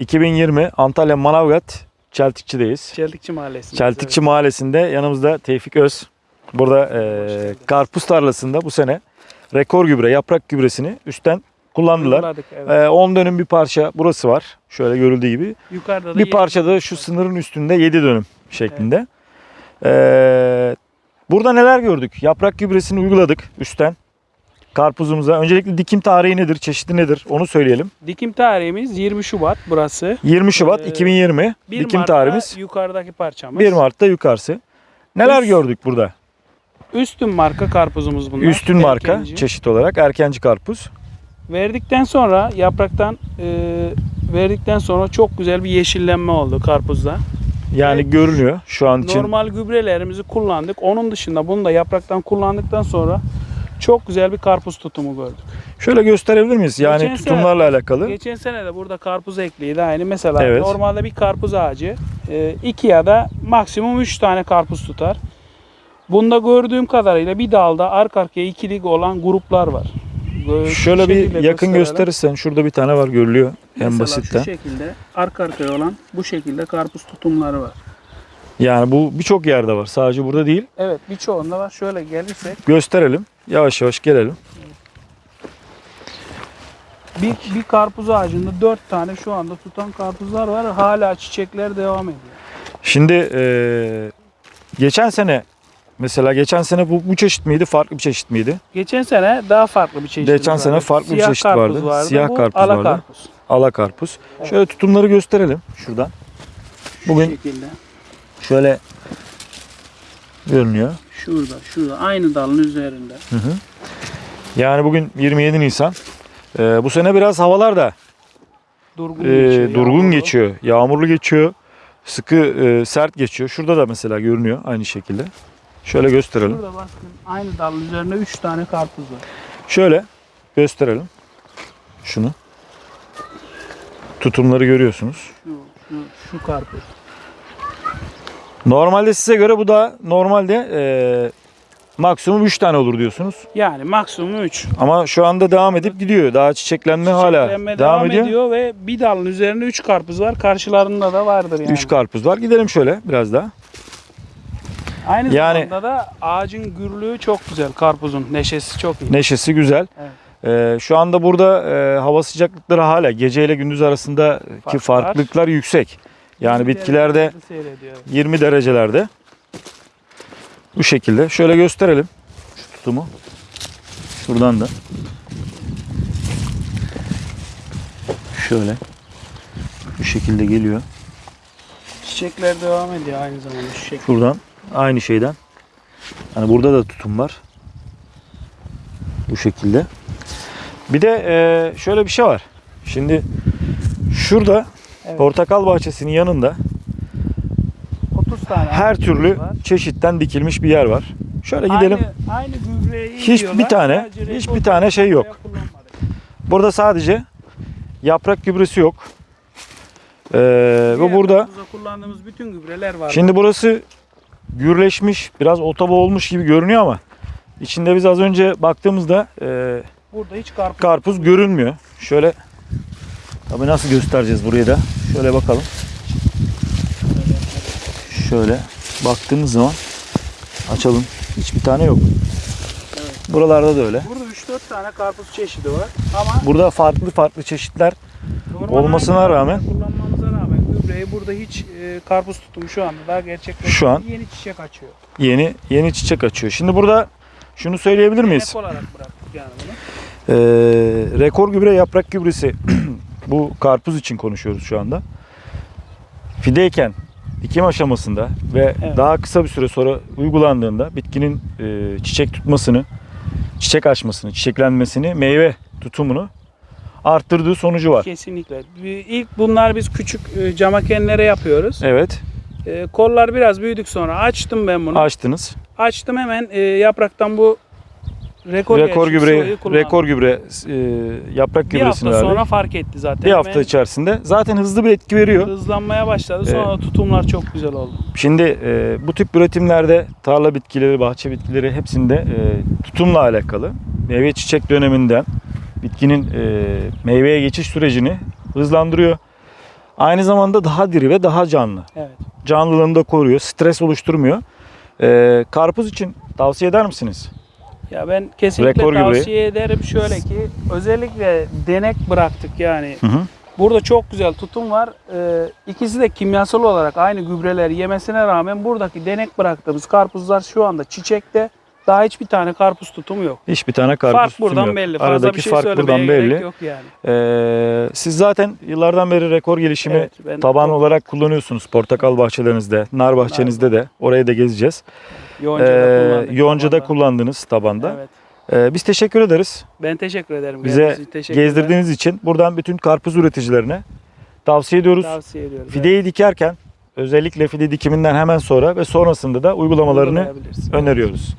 2020 Antalya Manavgat Çeltikçi'deyiz. Çeltikçi Mahallesi'nde. Çeltikçi Mahallesi'nde yanımızda Tevfik Öz. Burada e, karpuz tarlasında bu sene rekor gübre, yaprak gübresini üstten kullandılar. Uyguladık, evet. E, 10 dönüm bir parça burası var. Şöyle görüldüğü gibi. Yukarıda da Bir parça da şu sınırın üstünde 7 dönüm şeklinde. E, burada neler gördük? Yaprak gübresini uyguladık üstten. Karpuzumuza. Öncelikle dikim tarihi nedir, çeşidi nedir onu söyleyelim. Dikim tarihimiz 20 Şubat burası. 20 Şubat Ee, 2020 1 dikim Mart'ta tarihimiz. yukarıdaki parçamız. 1 Mart'ta yukarısı. Neler Üst- gördük burada? Üstün marka karpuzumuz bunlar. Üstün marka Erkenci. çeşit olarak erkenci karpuz. Verdikten sonra yapraktan e, verdikten sonra çok güzel bir yeşillenme oldu karpuzda. Yani Evet. görünüyor şu an için. Normal gübrelerimizi kullandık. Onun dışında bunu da yapraktan kullandıktan sonra çok güzel bir karpuz tutumu gördük. Şöyle gösterebilir miyiz? Yani Geçen tutumlarla alakalı. Geçen sene de burada karpuz ekliydi aynı. Mesela Evet. normalde bir karpuz ağacı e, iki ya da maksimum üç tane karpuz tutar. Bunda gördüğüm kadarıyla bir dalda arka arkaya ikilik olan gruplar var. Şöyle bir yakın gösterirsen şurada bir tane var görülüyor en Mesela basitten. şu şekilde arka arkaya olan bu şekilde karpuz tutumları var. Yani bu birçok yerde var. Sadece burada değil. Evet birçoğunda var. Şöyle gelirsek Gösterelim. Yavaş yavaş gelelim. bir, bir karpuz ağacında dört tane şu anda tutan karpuzlar var. Hala çiçekler devam ediyor. Şimdi eee, geçen sene mesela geçen sene bu, bu çeşit miydi? Farklı bir çeşit miydi? Geçen sene daha farklı bir çeşit Geçen sene farklı bir çeşit vardı. Siyah bu karpuz ala vardı. karpuz. Ala karpuz. Şöyle tutumları gösterelim şuradan. Şu Bugün şekilde. Şöyle görünüyor. Şurada, şurada. Aynı dalın üzerinde. Hı hı. Yani bugün 27 Nisan. Eee, bu sene biraz havalar da Durgun eee, geçiyor. durgun yağmurlu. geçiyor. Yağmurlu geçiyor. Sıkı eee, sert geçiyor. Şurada da mesela görünüyor aynı şekilde. Şöyle gösterelim. Şurada baskın. Aynı dalın üzerinde 3 tane karpuz var. Şöyle gösterelim. Şunu. Tutumları görüyorsunuz. Şu, şu, şu karpuz. Normalde size göre bu da normalde eee, maksimum 3 tane olur diyorsunuz. Yani maksimum 3. Ama şu anda devam edip gidiyor. Daha çiçeklenme, hala Çiçeklenme devam, ediyor. ve bir dalın üzerinde 3 karpuz var. Karşılarında da vardır yani. 3 karpuz var. Gidelim şöyle biraz daha. Aynı Yani- zamanda da ağacın gürlüğü çok güzel. Karpuzun neşesi çok iyi. Neşesi güzel. Evet. Ee, şu anda burada e, hava sıcaklıkları hala gece ile gündüz arasındaki Farklar. farklılıklar yüksek. Yani bitkilerde Derecelerde seyrediyor. 20 derecelerde. Bu şekilde. Şöyle gösterelim şu tutumu. Şuradan da. Şöyle. Bu şekilde geliyor. Çiçekler devam ediyor aynı zamanda şu şekilde. Şuradan aynı şeyden. Hani burada da tutum var. Bu şekilde. Bir de şöyle bir şey var. Şimdi şurada. Portakal bahçesinin yanında 30 tane her türlü var. çeşitten dikilmiş bir yer var. Şöyle gidelim. Aynı, aynı gübreyi Hiç yiyorlar, bir tane, sadece hiç rekor bir tane şey yok. Burada sadece yaprak gübresi yok. Ee, ve burada kullandığımız bütün gübreler var. şimdi burası gürleşmiş, biraz otaba olmuş gibi görünüyor ama içinde biz az önce baktığımızda e, burada hiç karpuz, karpuz görünmüyor. Şöyle tabii nasıl göstereceğiz burayı da? Şöyle bakalım. Şöyle baktığımız zaman açalım. Hiçbir tane yok. Buralarda da öyle. Burada 3-4 tane karpuz çeşidi var ama Burada farklı farklı çeşitler normal olmasına aynı rağmen- kullanmamıza rağmen gübreyi burada hiç e, karpuz tutumu şu anda daha gerçekleşmedi. Şu an- yeni çiçek açıyor. yeni yeni çiçek açıyor. Şimdi burada şunu söyleyebilir miyiz? Ek olarak bıraktık yani bunu. Ee, rekor gübre yaprak gübresi bu karpuz için konuşuyoruz şu anda. Fideyken dikim aşamasında ve Evet. daha kısa bir süre sonra uygulandığında bitkinin e, çiçek tutmasını, çiçek açmasını, çiçeklenmesini, meyve tutumunu arttırdığı sonucu var. Kesinlikle. İlk bunlar biz küçük e, camakenlere yapıyoruz. Evet, E, kollar biraz büyüdük sonra açtım ben bunu. açtınız. Açtım hemen e, yapraktan bu rekor, rekor gübre, rekor gübre e, yaprak bir gübresini hafta verdik. sonra fark etti zaten. bir hafta içerisinde zaten hızlı bir etki veriyor. hızlanmaya başladı. Sonra tutumlar çok güzel oldu. Şimdi e, bu tip üretimlerde tarla bitkileri, bahçe bitkileri hepsinde e, tutumla alakalı. Meyve çiçek döneminden bitkinin e, meyveye geçiş sürecini hızlandırıyor. Aynı zamanda daha diri ve daha canlı. Evet. Canlılığını da koruyor. Stres oluşturmuyor. Ee, karpuz için tavsiye eder misiniz? Ya ben kesinlikle Rekor tavsiye ederim şöyle ki özellikle denek bıraktık yani. Hı hı. Burada çok güzel tutum var. Ee, ikisi de kimyasal olarak aynı gübreleri yemesine rağmen buradaki denek bıraktığımız karpuzlar şu anda çiçekte. Daha hiçbir tane karpuz tutumu yok. Hiçbir tane karpuz fark tutum buradan yok. belli. Fazla Aradaki bir şey fark buradan belli. yok yani. Ee, siz zaten yıllardan beri rekor gelişimi Evet, ben taban olarak kullanıyorsunuz. Portakal bahçelerinizde, nar bahçenizde de. Oraya da gezeceğiz. Yonca'da Ee, kullandık. yonca'da kullandınız tabanda. Evet. Ee, biz teşekkür ederiz. Ben teşekkür ederim. Bize teşekkürler. gezdirdiğiniz için. Buradan bütün karpuz üreticilerine tavsiye ediyoruz. Tavsiye ediyorum. Fideyi dikerken özellikle fide dikiminden hemen sonra ve sonrasında da uygulamalarını öneriyoruz.